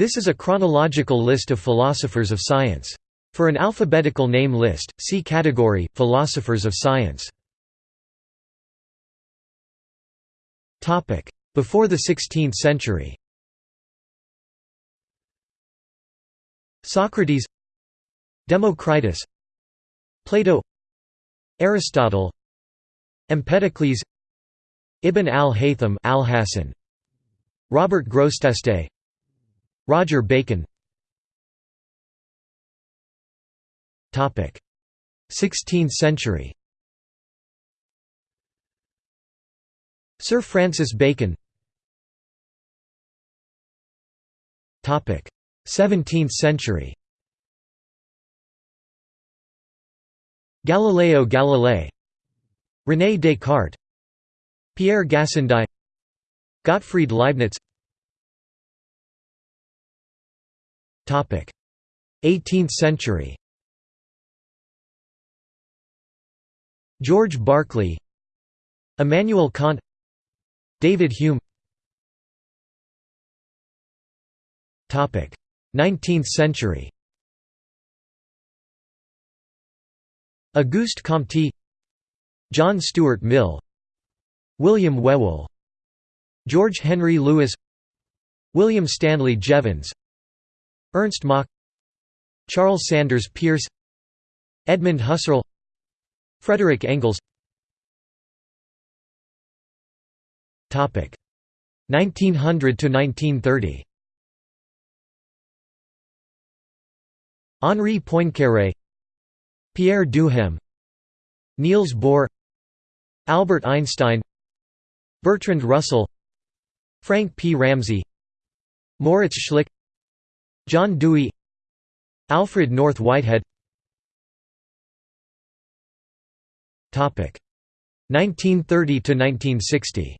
This is a chronological list of philosophers of science. For an alphabetical name list, see category, Philosophers of Science. Before the 16th century Socrates Democritus Plato Aristotle Empedocles Ibn al-Haytham al Robert Grosseteste Roger Bacon. 16th century. Sir Francis Bacon. 17th century. Galileo Galilei. René Descartes. Pierre Gassendi. Gottfried Leibniz 18th century. George Berkeley Immanuel Kant David Hume. 19th century. Auguste Comte John Stuart Mill William Whewell George Henry Lewes William Stanley Jevons Ernst Mach Charles Sanders Peirce Edmund Husserl Frederick Engels. 1900 to 1930 Henri Poincaré Pierre Duhem Niels Bohr Albert Einstein Bertrand Russell Frank P. Ramsey Moritz Schlick John Dewey Alfred North Whitehead. 1930 to 1960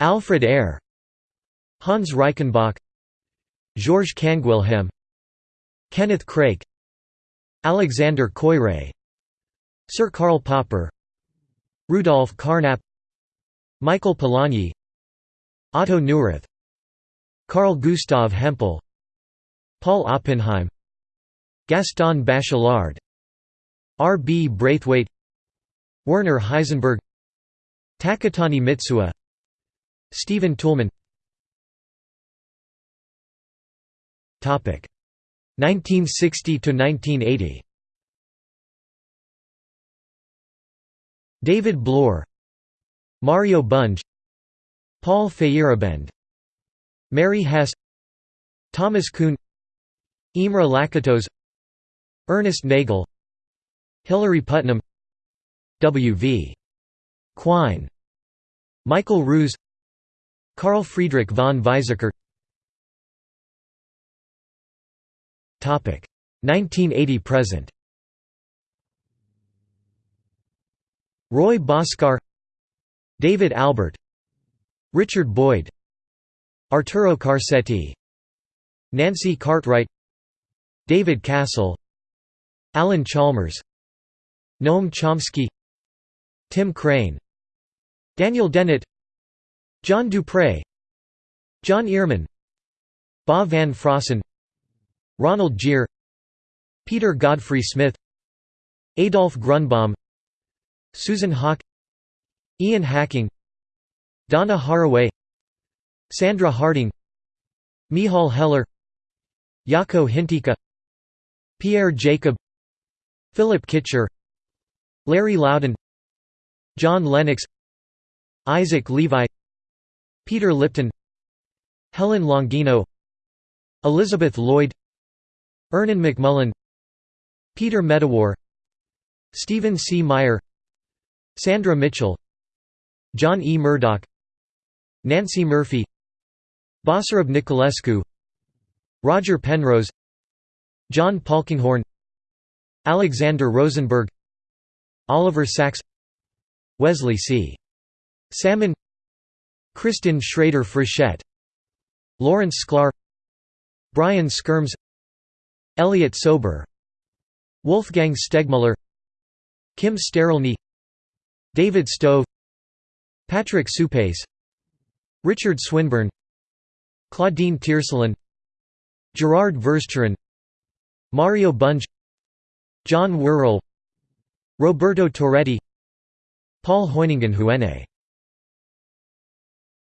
Alfred Ayer Hans Reichenbach Georges Canguilhem Kenneth Craik Alexander Koyré Sir Karl Popper Rudolf Carnap Michael Polanyi Otto Neurath Carl Gustav Hempel Paul Oppenheim Gaston Bachelard R. B. Braithwaite Werner Heisenberg Taketani Mitsuo Stephen Toulmin 1960 to 1980 David Bloor Mario Bunge Paul Feyerabend Mary Hesse Thomas Kuhn Imre Lakatos Ernest Nagel Hilary Putnam W. V. Quine Michael Ruse Carl Friedrich von Weizsäcker 1980–present Roy Bhaskar David Albert Richard Boyd Arturo Carsetti Nancy Cartwright David Castle Alan Chalmers Noam Chomsky Tim Crane Daniel Dennett John Dupre John Earman Bas van Fraassen Ronald Giere Peter Godfrey Smith Adolf Grunbaum Susan Haack Ian Hacking Donna Haraway Sandra Harding Michal Heller Jaakko Hintikka Pierre Jacob Philip Kitcher Larry Laudan John Lennox Isaac Levi Peter Lipton Helen Longino Elizabeth Lloyd Ernan McMullin Peter Medawar Stephen C. Meyer Sandra Mitchell John E. Murdoch Nancey Murphy Basarab Niculescu Roger Penrose John Polkinghorne Alexander Rosenberg Oliver Sacks Wesley C. Salmon Kristin Shrader Frechette Lawrence Sklar Brian Skyrms Elliott Sober Wolfgang Stegmuller Kim Sterelny David Stove Patrick Suppes Richard Swinburne Claudine Tiercelin Gerard Versteren Mario Bunge John Worrall Roberto Torretti Paul Hoyningen-Huene